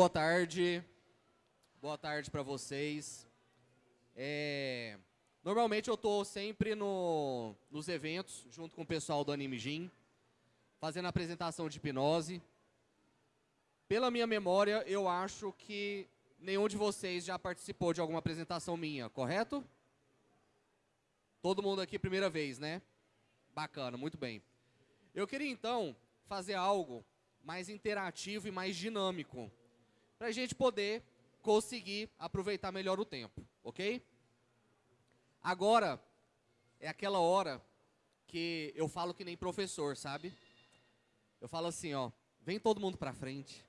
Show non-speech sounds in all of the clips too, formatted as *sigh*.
Boa tarde. Boa tarde para vocês. É, normalmente eu estou sempre no, nos eventos, junto com o pessoal do Anime Gym, fazendo apresentação de hipnose. Pela minha memória, eu acho que nenhum de vocês já participou de alguma apresentação minha, correto? Todo mundo aqui primeira vez, né? Bacana, muito bem. Eu queria então fazer algo mais interativo e mais dinâmico para a gente poder conseguir aproveitar melhor o tempo, ok? Agora é aquela hora que eu falo que nem professor, sabe? Eu falo assim, ó, vem todo mundo para frente.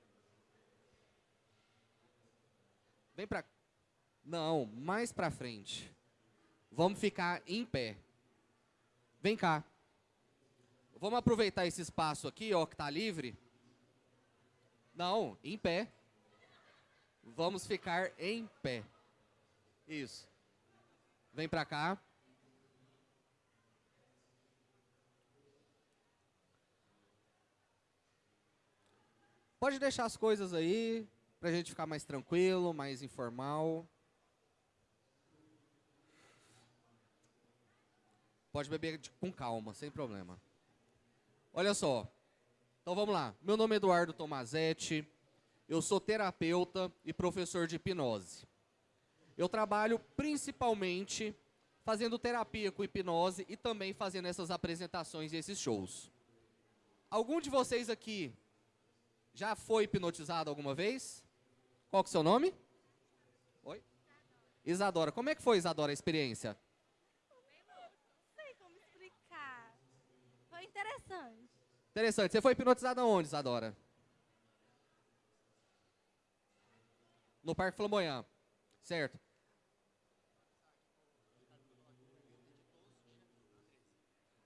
Vem para Não, mais para frente. Vamos ficar em pé. Vem cá. Vamos aproveitar esse espaço aqui, ó, que está livre. Não, em pé. Vamos ficar em pé. Isso. Vem para cá. Pode deixar as coisas aí, para a gente ficar mais tranquilo, mais informal. Pode beber com calma, sem problema. Olha só. Então vamos lá. Meu nome é Eduardo Tomazetti. Eu sou terapeuta e professor de hipnose. Eu trabalho principalmente fazendo terapia com hipnose e também fazendo essas apresentações e esses shows. Algum de vocês aqui já foi hipnotizado alguma vez? Qual que é o seu nome? Oi? Isadora. Como é que foi, Isadora, a experiência? Não sei como explicar. Foi interessante. Interessante. Você foi hipnotizada onde, Isadora? No Parque Flamboyant, certo?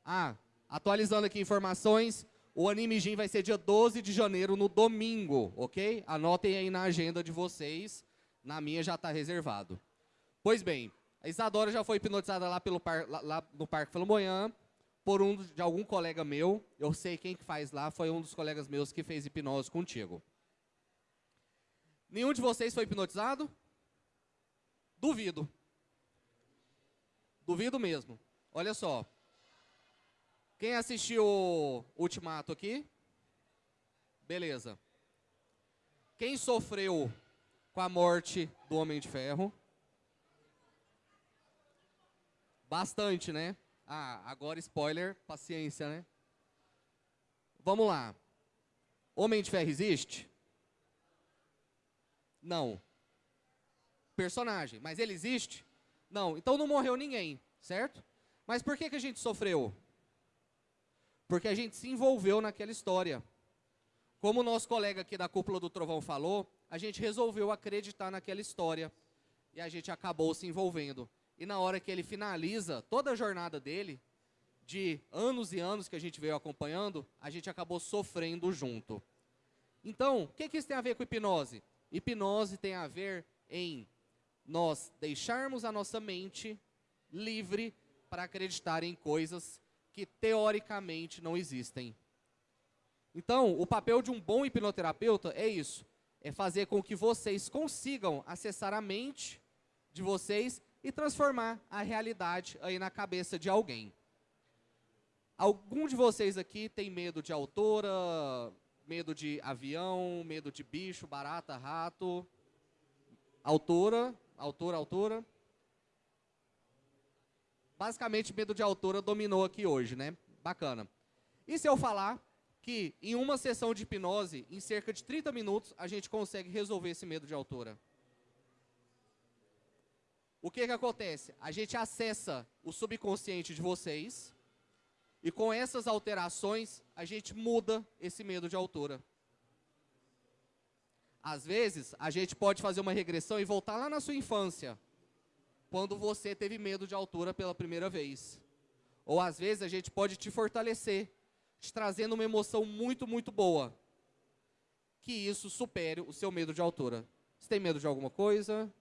Ah, atualizando aqui informações, o Anime Gym vai ser dia 12 de janeiro, no domingo, ok? Anotem aí na agenda de vocês, na minha já está reservado. Pois bem, a Isadora já foi hipnotizada lá, pelo par, lá, lá no Parque Flamboyant por um de algum colega meu. Eu sei quem que faz lá, foi um dos colegas meus que fez hipnose contigo. Nenhum de vocês foi hipnotizado? Duvido. Duvido mesmo. Olha só. Quem assistiu o Ultimato aqui? Beleza. Quem sofreu com a morte do Homem de Ferro? Bastante, né? Ah, agora spoiler, paciência, né? Vamos lá. Homem de Ferro existe? Não. Personagem, mas ele existe? Não. Então não morreu ninguém, certo? Mas por que, que a gente sofreu? Porque a gente se envolveu naquela história. Como o nosso colega aqui da Cúpula do Trovão falou, a gente resolveu acreditar naquela história. E a gente acabou se envolvendo. E na hora que ele finaliza toda a jornada dele, de anos e anos que a gente veio acompanhando, a gente acabou sofrendo junto. Então, o que, que isso tem a ver com hipnose? Hipnose tem a ver em nós deixarmos a nossa mente livre para acreditar em coisas que teoricamente não existem. Então, o papel de um bom hipnoterapeuta é isso, é fazer com que vocês consigam acessar a mente de vocês e transformar a realidade aí na cabeça de alguém. Algum de vocês aqui tem medo de autora, medo de avião, medo de bicho, barata, rato, altura, altura, altura. Basicamente, medo de altura dominou aqui hoje, né? Bacana. E se eu falar que em uma sessão de hipnose, em cerca de 30 minutos, a gente consegue resolver esse medo de altura? O que que acontece? A gente acessa o subconsciente de vocês, e com essas alterações, a gente muda esse medo de altura. Às vezes, a gente pode fazer uma regressão e voltar lá na sua infância, quando você teve medo de altura pela primeira vez. Ou às vezes a gente pode te fortalecer, te trazendo uma emoção muito, muito boa. Que isso supere o seu medo de altura. Você tem medo de alguma coisa?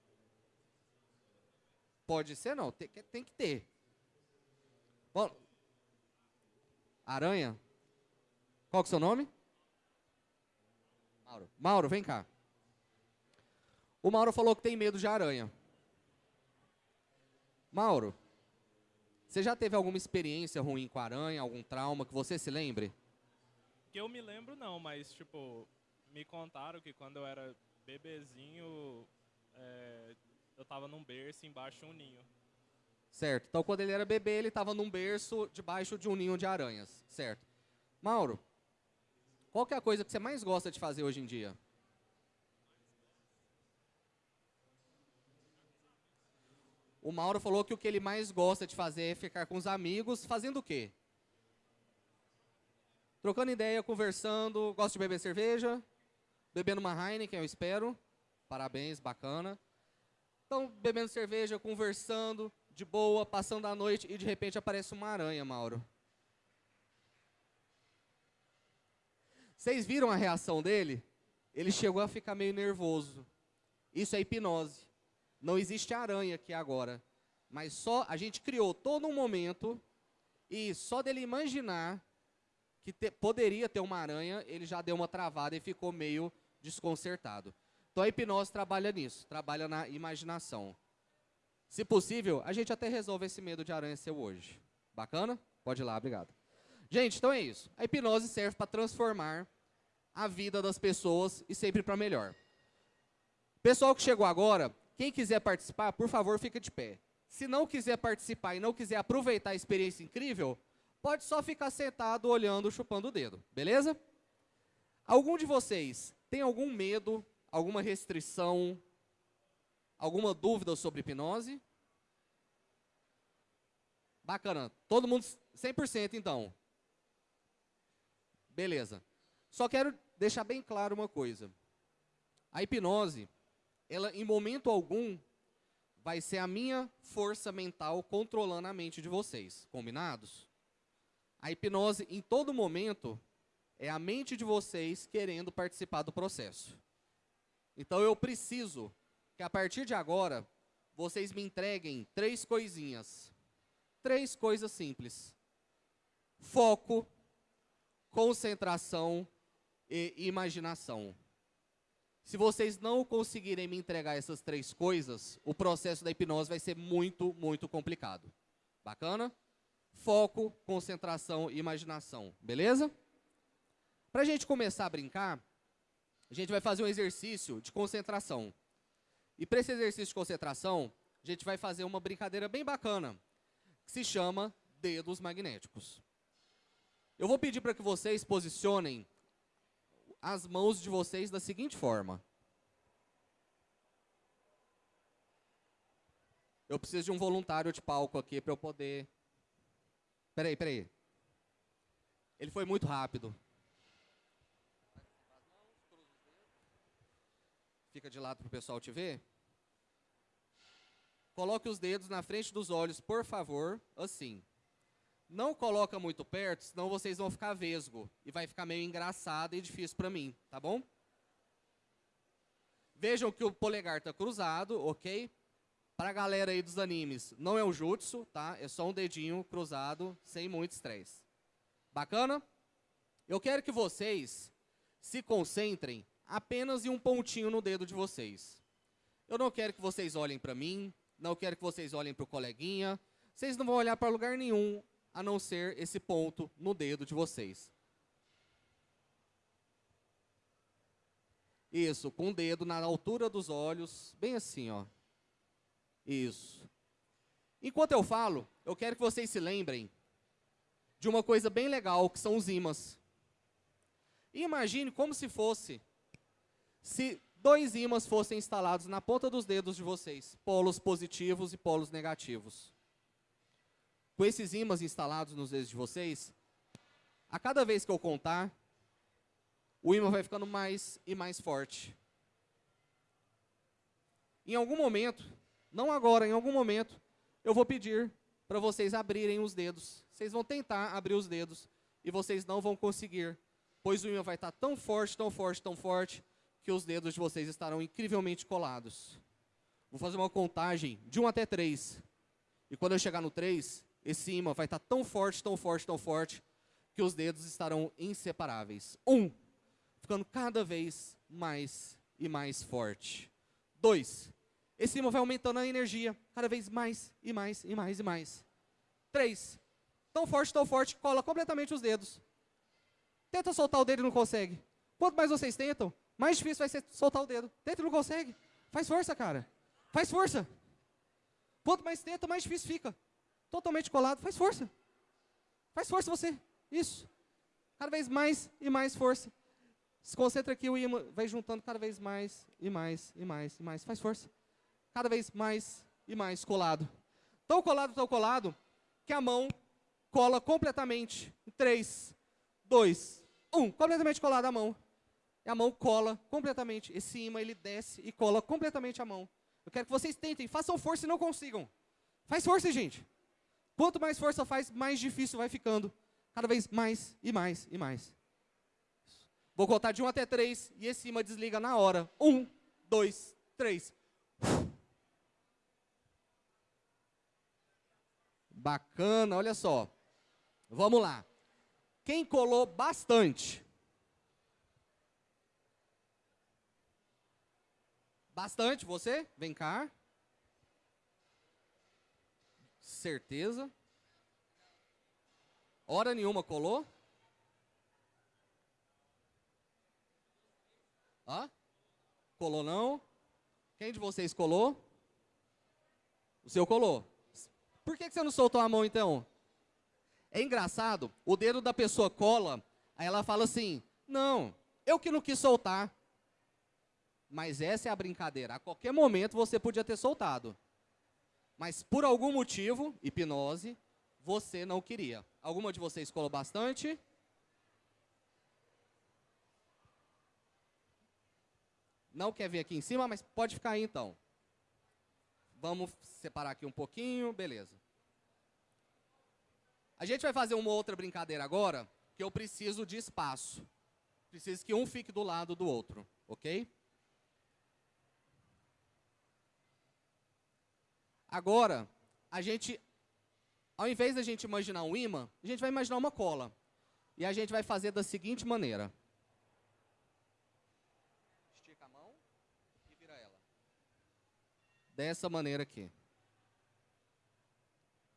Pode ser, não. Tem, tem que ter. Bom, Aranha? Qual que é o seu nome? Mauro. Mauro, vem cá. O Mauro falou que tem medo de aranha. Mauro, você já teve alguma experiência ruim com aranha, algum trauma que você se lembre? Que eu me lembro não, mas tipo, me contaram que quando eu era bebezinho, é, eu tava num berço embaixo de um ninho. Certo. Então, quando ele era bebê, ele estava num berço debaixo de um ninho de aranhas. Certo. Mauro, qual que é a coisa que você mais gosta de fazer hoje em dia? O Mauro falou que o que ele mais gosta de fazer é ficar com os amigos, fazendo o quê? Trocando ideia, conversando, gosta de beber cerveja, bebendo uma Heineken, eu espero. Parabéns, bacana. Então, bebendo cerveja, conversando, de boa, passando a noite e de repente aparece uma aranha, Mauro. Vocês viram a reação dele? Ele chegou a ficar meio nervoso. Isso é hipnose. Não existe aranha aqui agora. Mas só a gente criou todo um momento e só dele imaginar que te, poderia ter uma aranha, ele já deu uma travada e ficou meio desconcertado. Então a hipnose trabalha nisso, trabalha na imaginação. Se possível, a gente até resolve esse medo de aranha seu hoje. Bacana? Pode ir lá, obrigado. Gente, então é isso. A hipnose serve para transformar a vida das pessoas e sempre para melhor. Pessoal que chegou agora, quem quiser participar, por favor, fica de pé. Se não quiser participar e não quiser aproveitar a experiência incrível, pode só ficar sentado, olhando, chupando o dedo, beleza? Algum de vocês tem algum medo, alguma restrição, alguma dúvida sobre hipnose? Bacana. Todo mundo 100% então. Beleza. Só quero deixar bem claro uma coisa. A hipnose ela em momento algum vai ser a minha força mental controlando a mente de vocês. Combinados? A hipnose em todo momento é a mente de vocês querendo participar do processo. Então eu preciso que a partir de agora vocês me entreguem três coisinhas. Três coisas simples: foco, concentração e imaginação. Se vocês não conseguirem me entregar essas três coisas, o processo da hipnose vai ser muito, muito complicado. Bacana? Foco, concentração e imaginação. Beleza? Para a gente começar a brincar, a gente vai fazer um exercício de concentração. E para esse exercício de concentração, a gente vai fazer uma brincadeira bem bacana, que se chama dedos magnéticos. Eu vou pedir para que vocês posicionem as mãos de vocês da seguinte forma. Eu preciso de um voluntário de palco aqui para eu poder... Peraí, peraí. Ele foi muito rápido. Fica de lado para o pessoal te ver. Coloque os dedos na frente dos olhos, por favor, assim. Não coloca muito perto, senão vocês vão ficar vesgo. E vai ficar meio engraçado e difícil para mim, tá bom? Vejam que o polegar está cruzado, ok? Para a galera aí dos animes, não é um jutsu, tá? É só um dedinho cruzado, sem muito estresse. Bacana? Eu quero que vocês se concentrem apenas em um pontinho no dedo de vocês. Eu não quero que vocês olhem para mim, não quero que vocês olhem para o coleguinha. Vocês não vão olhar para lugar nenhum a não ser esse ponto no dedo de vocês. Isso, com o dedo na altura dos olhos, bem assim, ó. Isso. Enquanto eu falo, eu quero que vocês se lembrem de uma coisa bem legal, que são os ímãs. imagine como se fosse se dois ímãs fossem instalados na ponta dos dedos de vocês, polos positivos e polos negativos com esses ímãs instalados nos dedos de vocês, a cada vez que eu contar, o ímã vai ficando mais e mais forte. Em algum momento, não agora, em algum momento, eu vou pedir para vocês abrirem os dedos. Vocês vão tentar abrir os dedos e vocês não vão conseguir, pois o ímã vai estar tão forte, tão forte, tão forte, que os dedos de vocês estarão incrivelmente colados. Vou fazer uma contagem de 1 até 3. E quando eu chegar no 3, esse imã vai estar tão forte, tão forte, tão forte, que os dedos estarão inseparáveis. Um, ficando cada vez mais e mais forte. Dois. Esse imã vai aumentando a energia, cada vez mais e mais e mais e mais. Três. Tão forte, tão forte, cola completamente os dedos. Tenta soltar o dedo e não consegue. Quanto mais vocês tentam, mais difícil vai ser soltar o dedo. Tenta não consegue. Faz força, cara. Faz força. Quanto mais tenta, mais difícil fica. Totalmente colado. Faz força. Faz força você. Isso. Cada vez mais e mais força. Se concentra aqui, o imã vai juntando cada vez mais e mais e mais e mais. Faz força. Cada vez mais e mais colado. Tão colado, tão colado, que a mão cola completamente. Em 3, 2, 1. Completamente colada a mão. A mão cola completamente. Esse imã, ele desce e cola completamente a mão. Eu quero que vocês tentem, façam força e não consigam. Faz força, gente. Quanto mais força faz, mais difícil vai ficando. Cada vez mais e mais e mais. Vou contar de 1 até 3 e esse imã desliga na hora. 1, 2, 3. Bacana, olha só. Vamos lá. Quem colou bastante? Bastante, você? Vem cá. Certeza. Hora nenhuma colou? Hã? Colou não? Quem de vocês colou? O seu colou. Por que, que você não soltou a mão então? É engraçado, o dedo da pessoa cola, aí ela fala assim, não, eu que não quis soltar. Mas essa é a brincadeira. A qualquer momento você podia ter soltado. Mas por algum motivo, hipnose, você não queria. Alguma de vocês colou bastante? Não quer vir aqui em cima, mas pode ficar aí então. Vamos separar aqui um pouquinho, beleza. A gente vai fazer uma outra brincadeira agora, que eu preciso de espaço. Preciso que um fique do lado do outro, ok? Agora, a gente, ao invés da gente imaginar um imã, a gente vai imaginar uma cola. E a gente vai fazer da seguinte maneira. Estica a mão e vira ela. Dessa maneira aqui.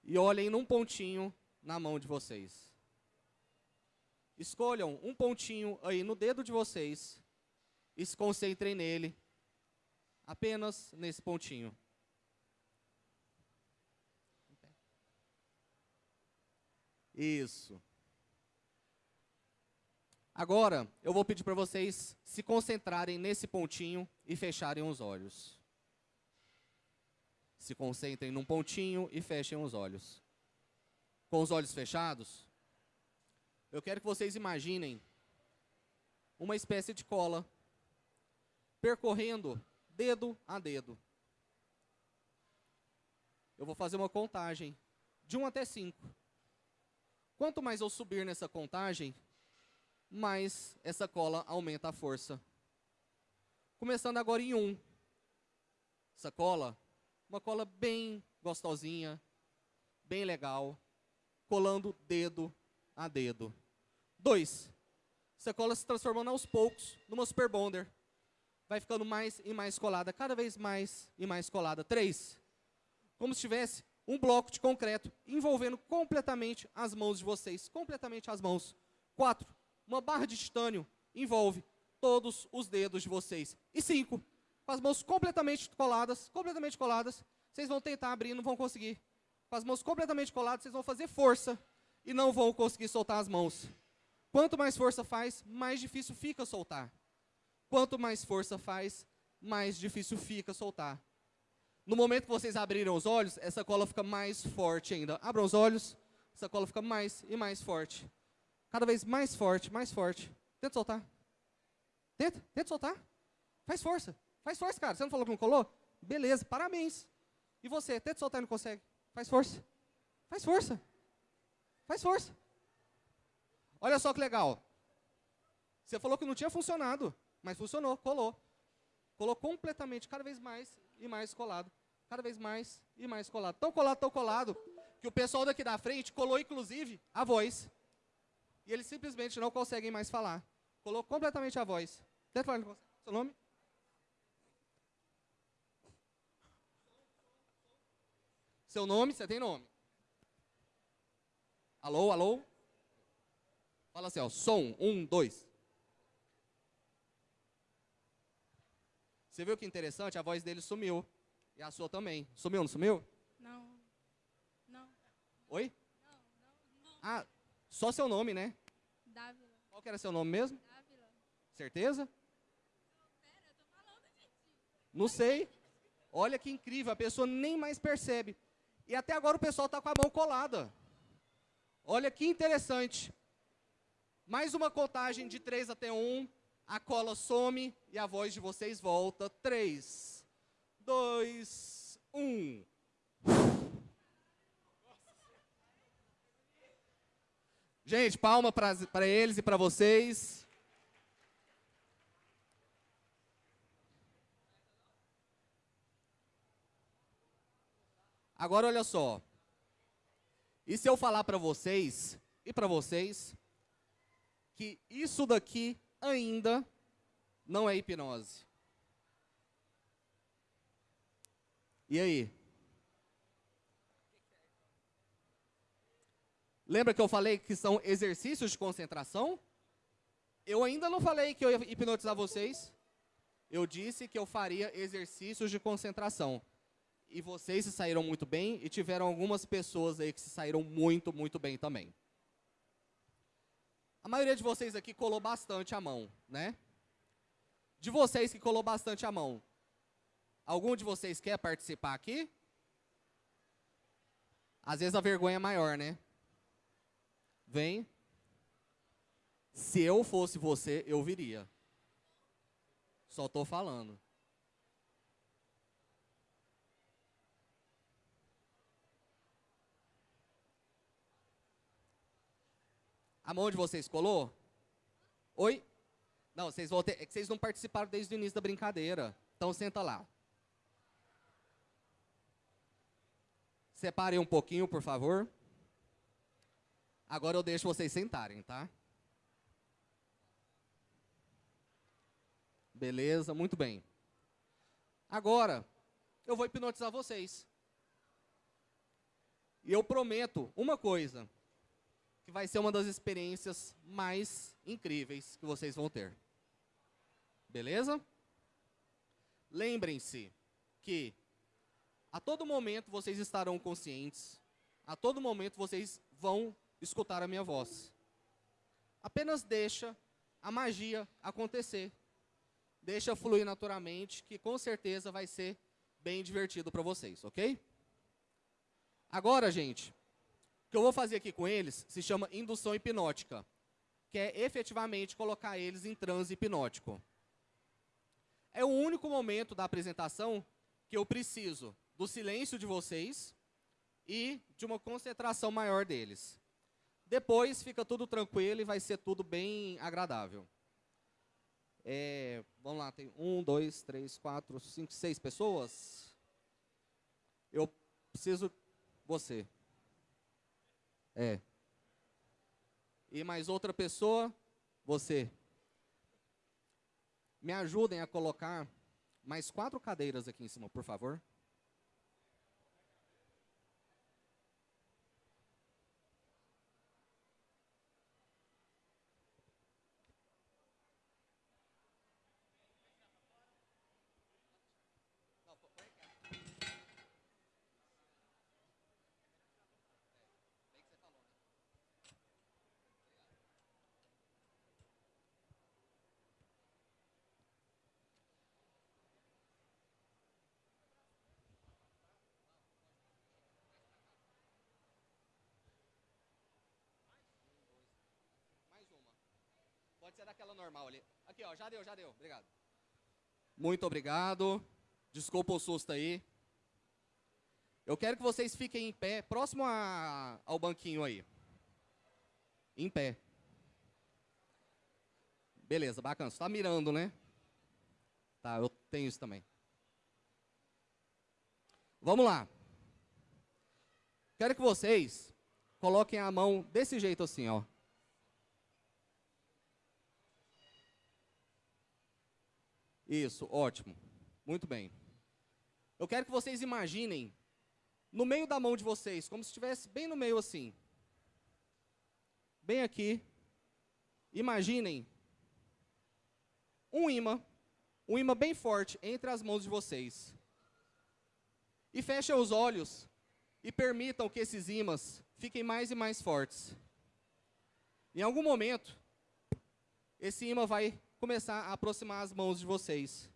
E olhem num pontinho na mão de vocês. Escolham um pontinho aí no dedo de vocês e se concentrem nele. Apenas nesse pontinho. Isso. Agora, eu vou pedir para vocês se concentrarem nesse pontinho e fecharem os olhos. Se concentrem num pontinho e fechem os olhos. Com os olhos fechados, eu quero que vocês imaginem uma espécie de cola percorrendo dedo a dedo. Eu vou fazer uma contagem de 1 até 5. Quanto mais eu subir nessa contagem, mais essa cola aumenta a força. Começando agora em 1. Um. Essa cola, uma cola bem gostosinha, bem legal, colando dedo a dedo. 2. Essa cola se transformando aos poucos numa super bonder. Vai ficando mais e mais colada, cada vez mais e mais colada. 3. Como se tivesse um bloco de concreto envolvendo completamente as mãos de vocês, completamente as mãos. Quatro, uma barra de titânio envolve todos os dedos de vocês. E cinco, com as mãos completamente coladas, completamente coladas, vocês vão tentar abrir não vão conseguir. Com as mãos completamente coladas, vocês vão fazer força e não vão conseguir soltar as mãos. Quanto mais força faz, mais difícil fica soltar. Quanto mais força faz, mais difícil fica soltar. No momento que vocês abriram os olhos, essa cola fica mais forte ainda. Abram os olhos, essa cola fica mais e mais forte. Cada vez mais forte, mais forte. Tenta soltar. Tenta, tenta soltar. Faz força. Faz força, cara. Você não falou que não colou? Beleza, parabéns. E você, tenta soltar e não consegue. Faz força. Faz força. Faz força. Olha só que legal. Você falou que não tinha funcionado, mas funcionou, colou. Colou completamente, cada vez mais e mais colado. Cada vez mais e mais colado. Tão colado, tão colado, que o pessoal daqui da frente colou, inclusive, a voz. E eles simplesmente não conseguem mais falar. Colou completamente a voz. Quer falar seu nome. Seu nome, você tem nome. Alô, alô? Fala assim, ó, som, um, dois. Você viu que interessante? A voz dele sumiu. E a sua também. Sumiu, não sumiu? Não. Não. Oi? Ah, só seu nome, né? Dávila. Qual que era seu nome mesmo? Dávila. Certeza? Não sei. Olha que incrível, a pessoa nem mais percebe. E até agora o pessoal está com a mão colada. Olha que interessante. Mais uma contagem de 3 até 1. A cola some e a voz de vocês volta. 3, 2, 1. Gente, palma para eles e para vocês. Agora olha só. E se eu falar para vocês e para vocês que isso daqui ainda não é hipnose? E aí? Lembra que eu falei que são exercícios de concentração? Eu ainda não falei que eu ia hipnotizar vocês. Eu disse que eu faria exercícios de concentração. E vocês se saíram muito bem e tiveram algumas pessoas aí que se saíram muito, muito bem também. A maioria de vocês aqui colou bastante a mão, né? De vocês que colou bastante a mão, algum de vocês quer participar aqui? Às vezes a vergonha é maior, né? Vem. Se eu fosse você, eu viria. Só estou falando. A mão de vocês colou? Oi? Não, vocês vão ter, é que vocês não participaram desde o início da brincadeira. Então senta lá. Separem um pouquinho, por favor. Agora eu deixo vocês sentarem, tá? Beleza, muito bem. Agora, eu vou hipnotizar vocês. E eu prometo uma coisa, que vai ser uma das experiências mais incríveis que vocês vão ter. Beleza? Lembrem-se que a todo momento vocês estarão conscientes, a todo momento vocês vão escutar a minha voz. Apenas deixa a magia acontecer. Deixa fluir naturalmente, que com certeza vai ser bem divertido para vocês, ok? Agora, gente, o que eu vou fazer aqui com eles se chama indução hipnótica, que é efetivamente colocar eles em transe hipnótico. É o único momento da apresentação que eu preciso do silêncio de vocês e de uma concentração maior deles. Depois fica tudo tranquilo e vai ser tudo bem agradável. É, vamos lá, tem um, dois, três, quatro, cinco, seis pessoas. Eu preciso você. É. E mais outra pessoa, você. Me ajudem a colocar mais quatro cadeiras aqui em cima, por favor. Pode ser daquela normal ali. Aqui, ó, já deu, já deu. Obrigado. Muito obrigado. Desculpa o susto aí. Eu quero que vocês fiquem em pé, próximo a, ao banquinho aí. Em pé. Beleza, bacana. Você tá mirando, né? Tá, eu tenho isso também. Vamos lá. Quero que vocês coloquem a mão desse jeito assim, ó. Isso, ótimo. Muito bem. Eu quero que vocês imaginem no meio da mão de vocês, como se estivesse bem no meio assim. Bem aqui. Imaginem um imã, um imã bem forte entre as mãos de vocês. E fechem os olhos e permitam que esses imãs fiquem mais e mais fortes. Em algum momento, esse imã vai começar a aproximar as mãos de vocês.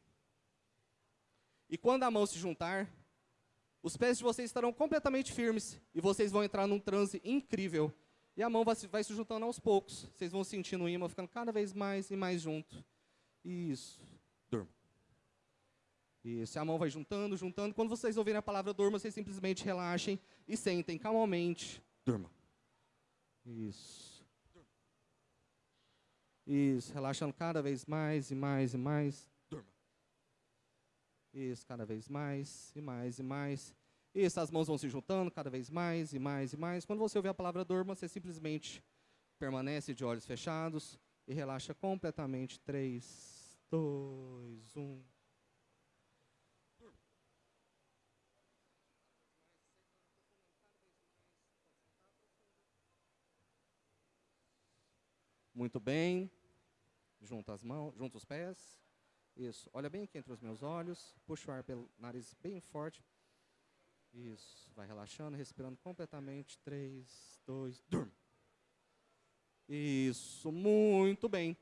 E quando a mão se juntar, os pés de vocês estarão completamente firmes e vocês vão entrar num transe incrível. E a mão vai se, vai se juntando aos poucos. Vocês vão sentindo o imã ficando cada vez mais e mais junto. Isso. Durma. Isso. A mão vai juntando, juntando. Quando vocês ouvirem a palavra durma, vocês simplesmente relaxem e sentem calmamente. Durma. Isso. Isso. Relaxando cada vez mais e mais e mais. Isso, cada vez mais e mais e mais. Isso, as mãos vão se juntando cada vez mais e mais e mais. Quando você ouvir a palavra durma, você simplesmente permanece de olhos fechados e relaxa completamente. 3, 2, 1. Muito bem. Junta as mãos, junta os pés. Isso. Olha bem aqui entre os meus olhos. Puxa o ar pelo nariz bem forte. Isso. Vai relaxando, respirando completamente. Três, dois, durma. Isso. Muito bem.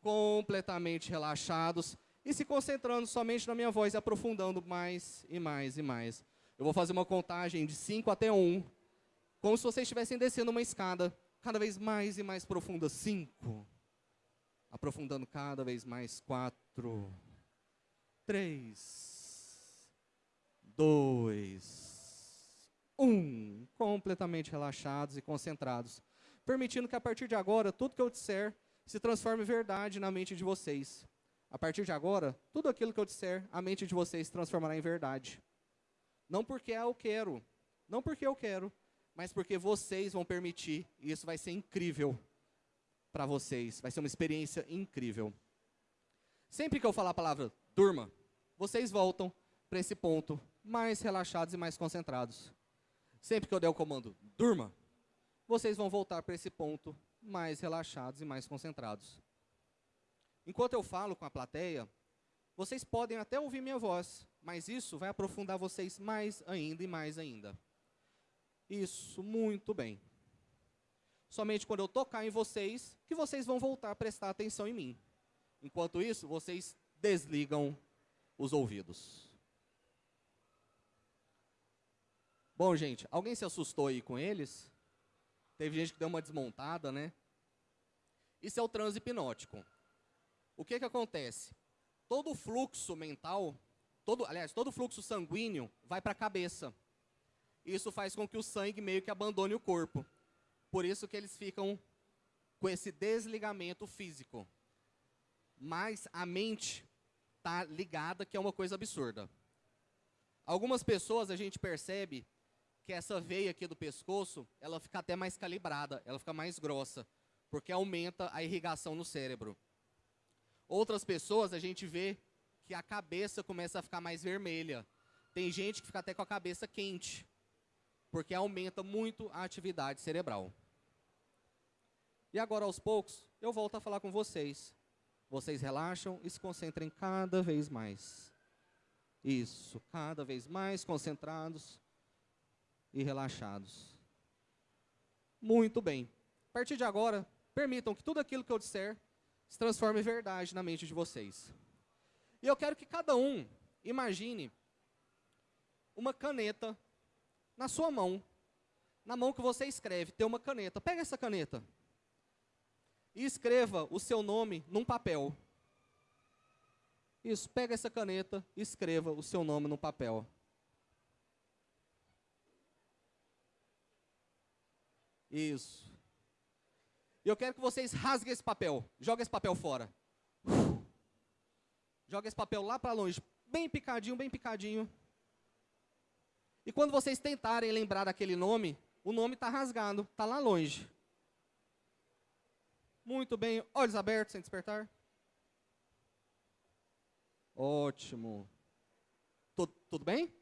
Completamente relaxados. E se concentrando somente na minha voz e aprofundando mais e mais e mais. Eu vou fazer uma contagem de 5 até 1. Um, como se vocês estivessem descendo uma escada cada vez mais e mais profunda. 5 aprofundando cada vez mais. Quatro, três, dois, um. Completamente relaxados e concentrados. Permitindo que a partir de agora, tudo que eu disser se transforme em verdade na mente de vocês. A partir de agora, tudo aquilo que eu disser, a mente de vocês se transformará em verdade. Não porque eu quero, não porque eu quero, mas porque vocês vão permitir, e isso vai ser incrível para vocês. Vai ser uma experiência incrível. Sempre que eu falar a palavra durma, vocês voltam para esse ponto mais relaxados e mais concentrados. Sempre que eu der o comando durma, vocês vão voltar para esse ponto mais relaxados e mais concentrados. Enquanto eu falo com a plateia, vocês podem até ouvir minha voz, mas isso vai aprofundar vocês mais ainda e mais ainda. Isso, muito bem somente quando eu tocar em vocês, que vocês vão voltar a prestar atenção em mim. Enquanto isso, vocês desligam os ouvidos. Bom, gente, alguém se assustou aí com eles? Teve gente que deu uma desmontada, né? Isso é o transe hipnótico. O que que acontece? Todo o fluxo mental, todo, aliás, todo o fluxo sanguíneo vai para a cabeça. Isso faz com que o sangue meio que abandone o corpo. Por isso que eles ficam com esse desligamento físico. Mas a mente está ligada, que é uma coisa absurda. Algumas pessoas a gente percebe que essa veia aqui do pescoço, ela fica até mais calibrada, ela fica mais grossa, porque aumenta a irrigação no cérebro. Outras pessoas a gente vê que a cabeça começa a ficar mais vermelha. Tem gente que fica até com a cabeça quente, porque aumenta muito a atividade cerebral. E agora, aos poucos, eu volto a falar com vocês. Vocês relaxam e se concentrem cada vez mais. Isso, cada vez mais concentrados e relaxados. Muito bem. A partir de agora, permitam que tudo aquilo que eu disser se transforme em verdade na mente de vocês. E eu quero que cada um imagine uma caneta na sua mão. Na mão que você escreve, tem uma caneta. Pega essa caneta e escreva o seu nome num papel. Isso, pega essa caneta e escreva o seu nome no papel. Isso. E eu quero que vocês rasguem esse papel. Joga esse papel fora. Joga esse papel lá para longe. Bem picadinho, bem picadinho. E quando vocês tentarem lembrar daquele nome, o nome está rasgado, está lá longe. Muito bem. Olhos abertos, sem despertar. Ótimo. Tudo, tudo bem?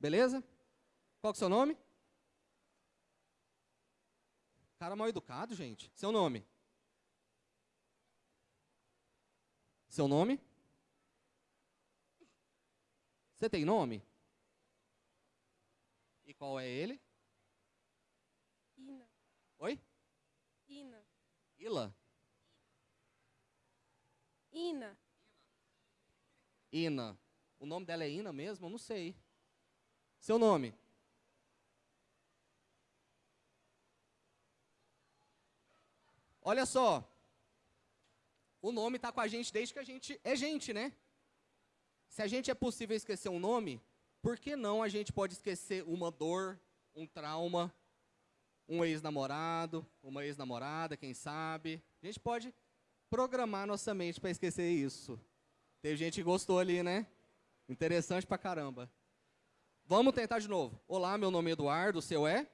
Beleza? Qual que é o seu nome? Cara mal educado, gente. Seu nome? Seu nome? Você tem nome? E qual é ele? Ina. Oi? Ina. Ila? Ina. Ina. O nome dela é Ina mesmo? Eu não sei. Seu nome? Olha só. O nome está com a gente desde que a gente é gente, né? Se a gente é possível esquecer um nome, por que não a gente pode esquecer uma dor, um trauma, um ex-namorado, uma ex-namorada, quem sabe? A gente pode programar nossa mente para esquecer isso. Teve gente que gostou ali, né? Interessante pra caramba. Vamos tentar de novo. Olá, meu nome é Eduardo, o seu é?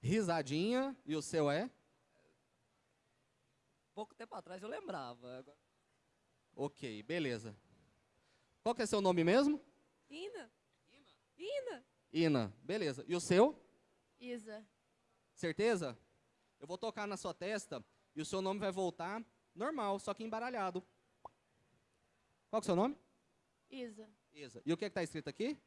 Risadinha, e o seu é? Pouco tempo atrás eu lembrava. Ok, beleza. Qual que é seu nome mesmo? Ina. Ina. Ina, beleza. E o seu? Isa. Certeza? Eu vou tocar na sua testa e o seu nome vai voltar normal, só que embaralhado. Qual que é o seu nome? Isa. Isa. E o que está escrito aqui?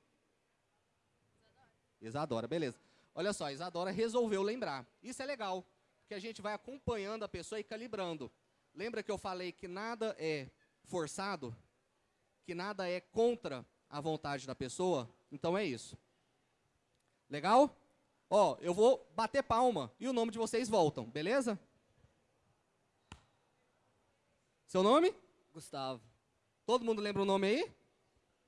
Isadora, beleza. Olha só, Isadora resolveu lembrar. Isso é legal, porque a gente vai acompanhando a pessoa e calibrando. Lembra que eu falei que nada é forçado? Que nada é contra a vontade da pessoa? Então é isso. Legal? Ó, eu vou bater palma e o nome de vocês voltam, beleza? Seu nome? Gustavo. Todo mundo lembra o nome aí?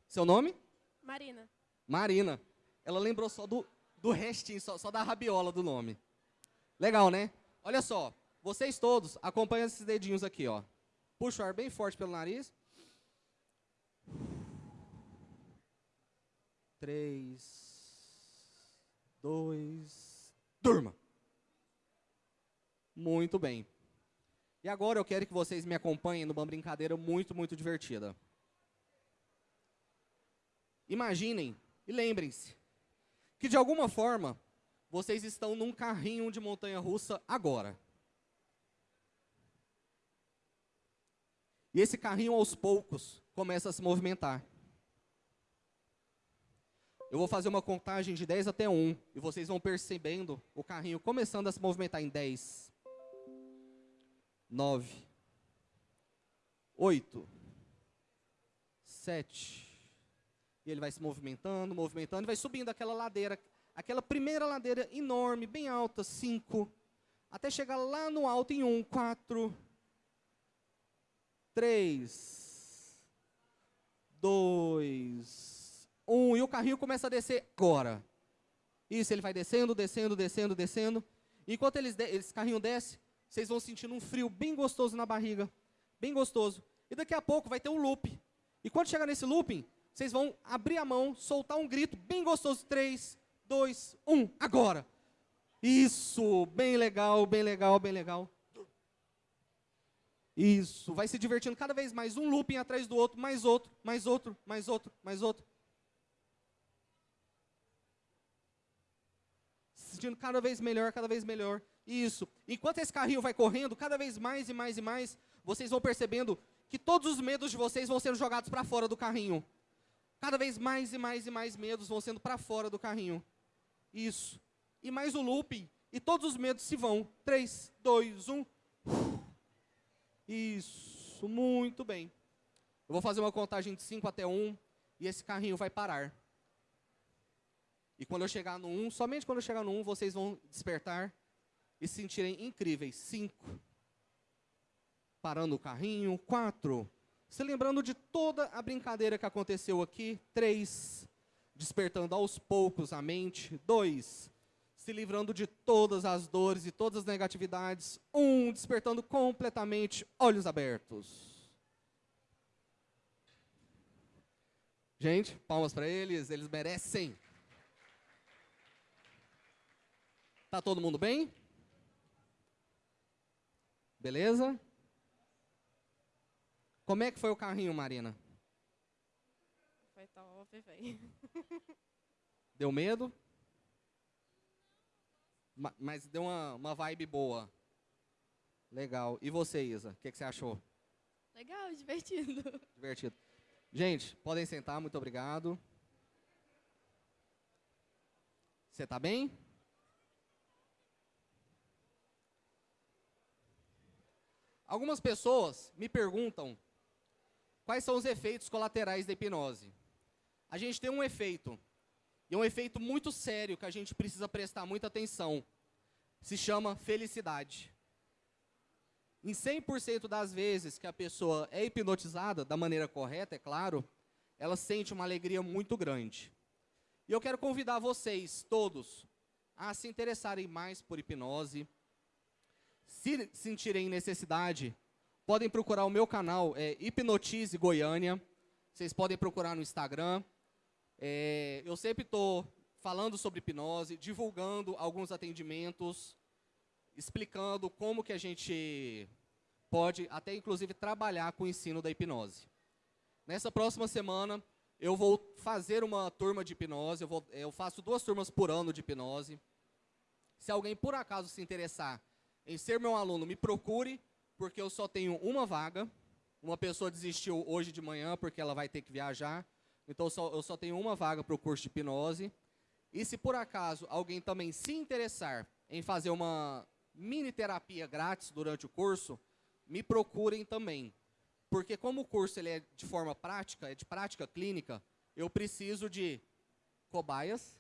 Seu nome? Marina. Marina. Ela lembrou só do, do restinho, só, só da rabiola do nome. Legal, né? Olha só, vocês todos acompanham esses dedinhos aqui, ó. Puxa o ar bem forte pelo nariz. Três, dois, durma. Muito bem. E agora eu quero que vocês me acompanhem numa brincadeira muito, muito divertida. Imaginem e lembrem-se que de alguma forma vocês estão num carrinho de montanha russa agora. E esse carrinho aos poucos começa a se movimentar. Eu vou fazer uma contagem de 10 até 1 e vocês vão percebendo o carrinho começando a se movimentar em 10, 9, 8, 7, e ele vai se movimentando, movimentando, e vai subindo aquela ladeira, aquela primeira ladeira enorme, bem alta, 5, até chegar lá no alto em 1, 4, 3, 2, 1, e o carrinho começa a descer agora. Isso, ele vai descendo, descendo, descendo, descendo. Enquanto eles de esse carrinho desce, vocês vão sentindo um frio bem gostoso na barriga. Bem gostoso. E daqui a pouco vai ter um loop. E quando chegar nesse looping, vocês vão abrir a mão, soltar um grito bem gostoso. 3, 2, 1, agora. Isso, bem legal, bem legal, bem legal. Isso, vai se divertindo cada vez mais, um looping atrás do outro, mais outro, mais outro, mais outro, mais outro. Se sentindo cada vez melhor, cada vez melhor. Isso. Enquanto esse carrinho vai correndo, cada vez mais e mais e mais, vocês vão percebendo que todos os medos de vocês vão sendo jogados para fora do carrinho. Cada vez mais e mais e mais medos vão sendo para fora do carrinho. Isso. E mais o looping. E todos os medos se vão. 3, 2, 1. Isso. Muito bem. Eu vou fazer uma contagem de 5 até 1. E esse carrinho vai parar. E quando eu chegar no 1, somente quando eu chegar no 1, vocês vão despertar e se sentirem incríveis. 5. Parando o carrinho. 4 se lembrando de toda a brincadeira que aconteceu aqui. Três, despertando aos poucos a mente. Dois, se livrando de todas as dores e todas as negatividades. Um, despertando completamente, olhos abertos. Gente, palmas para eles, eles merecem. Tá todo mundo bem? Beleza? Como é que foi o carrinho, Marina? Foi top. feio. *laughs* Deu medo? Ma- Mas deu uma, uma vibe boa. Legal. E você, Isa? O que, que você achou? Legal, divertido. *laughs* Divertido. Gente, podem sentar, muito obrigado. Você tá bem? Algumas pessoas me perguntam quais são os efeitos colaterais da hipnose. A gente tem um efeito, e é um efeito muito sério que a gente precisa prestar muita atenção. Se chama felicidade. Em 100% das vezes que a pessoa é hipnotizada, da maneira correta, é claro, ela sente uma alegria muito grande. E eu quero convidar vocês, todos, a se interessarem mais por hipnose. Se sentirem necessidade, podem procurar o meu canal, é Hipnotize Goiânia. Vocês podem procurar no Instagram. É, eu sempre estou falando sobre hipnose, divulgando alguns atendimentos, explicando como que a gente pode até inclusive trabalhar com o ensino da hipnose. Nessa próxima semana eu vou fazer uma turma de hipnose, eu, vou- eu faço duas turmas por ano de hipnose. Se alguém por acaso se interessar em ser meu aluno, me procure, porque eu só tenho uma vaga. Uma pessoa desistiu hoje de manhã porque ela vai ter que viajar. Então eu só, eu só tenho uma vaga para o curso de hipnose. E se por acaso alguém também se interessar em fazer uma mini terapia grátis durante o curso, me procurem também. Porque como o curso ele é de forma prática, é de prática clínica, eu preciso de cobaias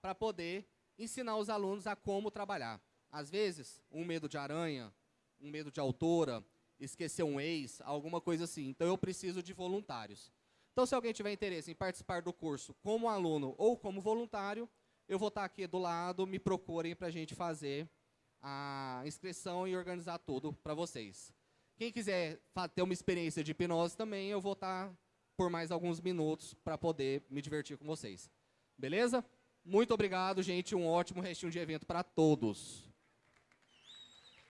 para poder ensinar os alunos a como trabalhar. Às vezes, um medo de aranha, um medo de altura, esquecer um ex, alguma coisa assim. Então eu preciso de voluntários. Então, se alguém tiver interesse em participar do curso como aluno ou como voluntário, eu vou estar aqui do lado, me procurem para a gente fazer a inscrição e organizar tudo para vocês. Quem quiser ter uma experiência de hipnose também, eu vou estar por mais alguns minutos para poder me divertir com vocês. Beleza? Muito obrigado, gente. Um ótimo restinho de evento para todos.